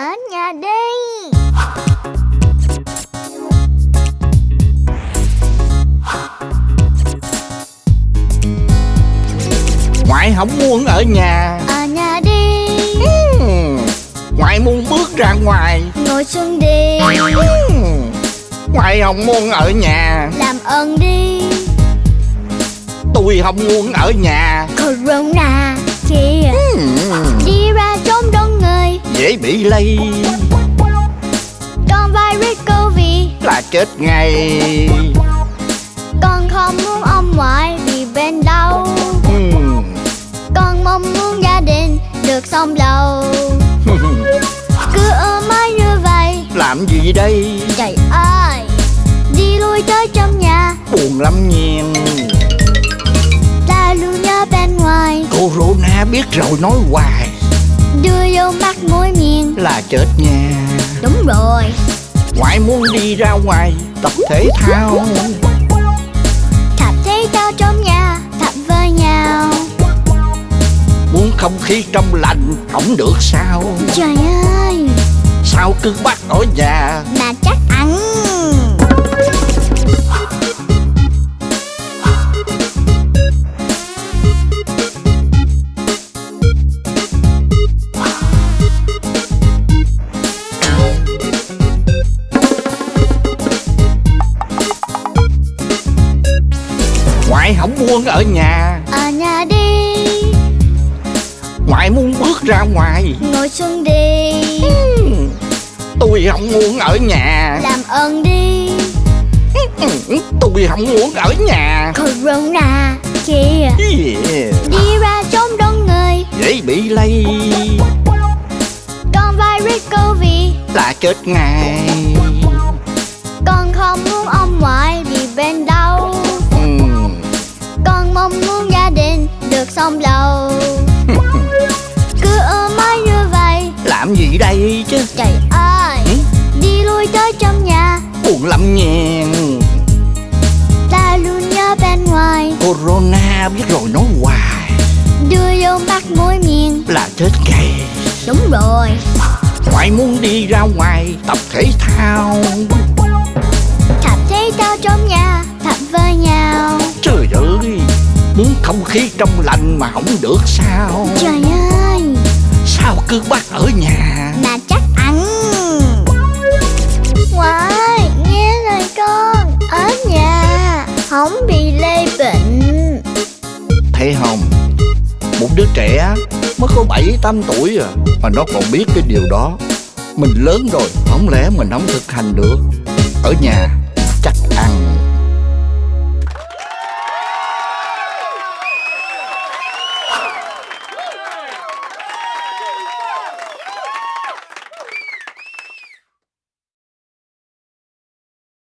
đi. Ngoại không muốn ở nhà. Ở nhà đi. Ừm, Ngoại muốn bước ra ngoài. Ngồi xuống đi. Ừm, Ngoại không muốn ở nhà. Làm ơn đi. Tôi không muốn ở nhà. Corona kìa Ừm, Đi Dễ bị lây. Con virus Covid là chết ngay. Con không muốn ông ngoại vì bên đâu. Ừm, Con mong muốn gia đình được sống lâu. Cứ ôm mãi như vậy. Làm gì đây? Trời ơi Đi lui tới trong nhà. Buồn lắm nhiên. Ta luôn nhớ bên ngoài. Corona biết rồi nói hoài Đưa vô mắt mũi miệng. Là chết nha. Đúng rồi. Ngoại muốn đi ra ngoài Tập thể thao. Thập thấy tao trong nhà Thập với nhau Muốn không khí trong lành Không được sao? Trời ơi. Sao cứ bắt ở nhà? Mà chắc muốn ở nhà. Ở nhà đi. Ngoại muốn bước ra ngoài. Ngồi xuống đi. Ừm, Tôi không muốn ở nhà. Làm ơn đi. Ừm, Tôi không muốn ở nhà. Corona kìa Yeah, Đi ra trốn đông người. Dễ bị lây. Con virus Covid. Là chết ngay. Con không muốn ông ngoại vì bên sống lâu Cứ ôm mãi như vậy. Làm gì đây chứ? Trời ơi Ừ? Đi lui tới trong nhà. Buồn lắm nhiên Ta luôn nhớ bên ngoài. Corona biết rồi nói hoài. Đưa vô mắt mũi miệng. Là chết ngay Đúng rồi. Ngoại muốn đi ra ngoài Tập thể thao. Thập thấy tao trong nhà Thập với nhau khí trong lành mà không được sao? Trời ơi! Sao cứ bắt ở nhà? Mà chắc ăn. Ngoại Nghe lời con Ở nhà Không bị lây bệnh. Thấy không? Một đứa trẻ mới có 7-8 tuổi à Mà nó còn biết cái điều đó. Mình lớn rồi Không lẽ mình không thực hành được? Ở nhà